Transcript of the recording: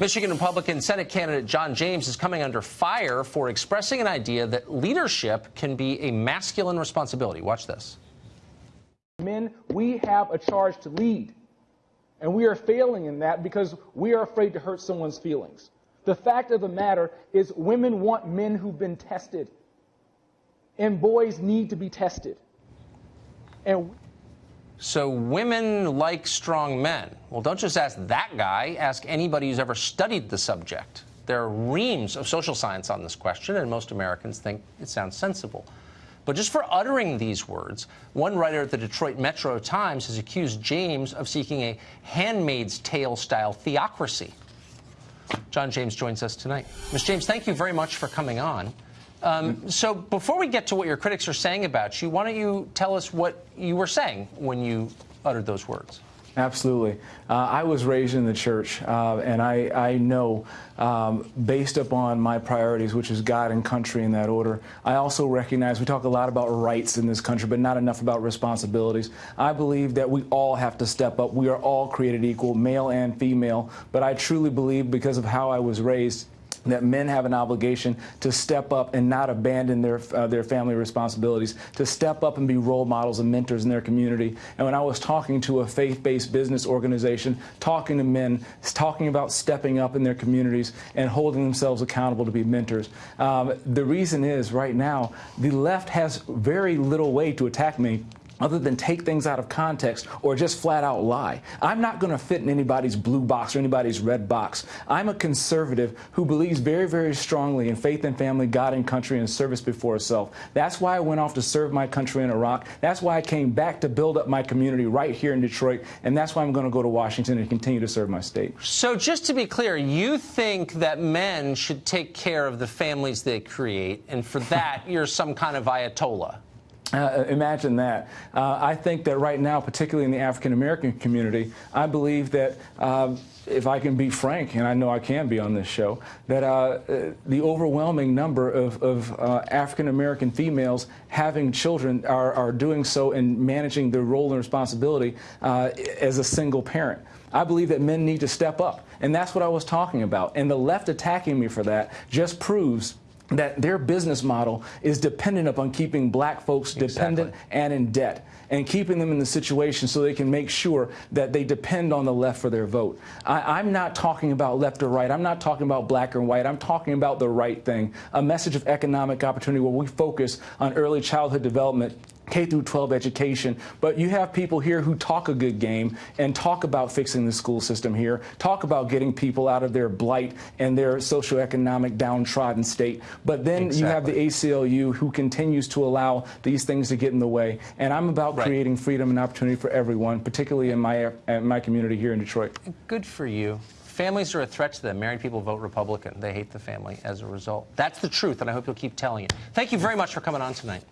Michigan Republican Senate candidate John James is coming under fire for expressing an idea that leadership can be a masculine responsibility. Watch this. Men, we have a charge to lead. And we are failing in that because we are afraid to hurt someone's feelings. The fact of the matter is, women want men who've been tested. And boys need to be tested. And so women like strong men. Well, don't just ask that guy, ask anybody who's ever studied the subject. There are reams of social science on this question, and most Americans think it sounds sensible. But just for uttering these words, one writer at the Detroit Metro Times has accused James of seeking a handmaid's tale style theocracy. John James joins us tonight. Ms. James, thank you very much for coming on. Um, so before we get to what your critics are saying about you, why don't you tell us what you were saying when you uttered those words? Absolutely. Uh, I was raised in the church, uh, and I, I know, um, based upon my priorities, which is God and country in that order, I also recognize we talk a lot about rights in this country, but not enough about responsibilities. I believe that we all have to step up. We are all created equal, male and female, but I truly believe, because of how I was raised, that men have an obligation to step up and not abandon their uh, their family responsibilities, to step up and be role models and mentors in their community. And when I was talking to a faith-based business organization, talking to men, talking about stepping up in their communities and holding themselves accountable to be mentors, um, the reason is right now the left has very little way to attack me other than take things out of context or just flat out lie. I'm not going to fit in anybody's blue box or anybody's red box. I'm a conservative who believes very, very strongly in faith and family, God and country, and service before self. That's why I went off to serve my country in Iraq. That's why I came back to build up my community right here in Detroit. And that's why I'm going to go to Washington and continue to serve my state. So just to be clear, you think that men should take care of the families they create, and for that, you're some kind of Ayatollah? Uh, imagine that. Uh, I think that right now, particularly in the African American community, I believe that uh, if I can be frank, and I know I can be on this show, that uh, uh, the overwhelming number of, of uh, African American females having children are, are, doing so and managing their role and responsibility as a single parent. I believe that men need to step up, and that's what I was talking about. And the left attacking me for that just proves that their business model is dependent upon keeping black folks exactly. dependent and in debt and keeping them in the situation so they can make sure that they depend on the left for their vote. I, am not talking about left or right. I'm not talking about black or white. I'm talking about the right thing, a message of economic opportunity where we focus on early childhood development K through 12 education, but you have people here who talk a good game and talk about fixing the school system here, talk about getting people out of their blight and their socioeconomic downtrodden state. But then exactly. you have the ACLU who continues to allow these things to get in the way. And I'm about right. creating freedom and opportunity for everyone, particularly in my, in my community here in Detroit. Good for you. Families are a threat to them. Married people vote Republican. They hate the family as a result. That's the truth, and I hope you'll keep telling it. Thank you very much for coming on tonight.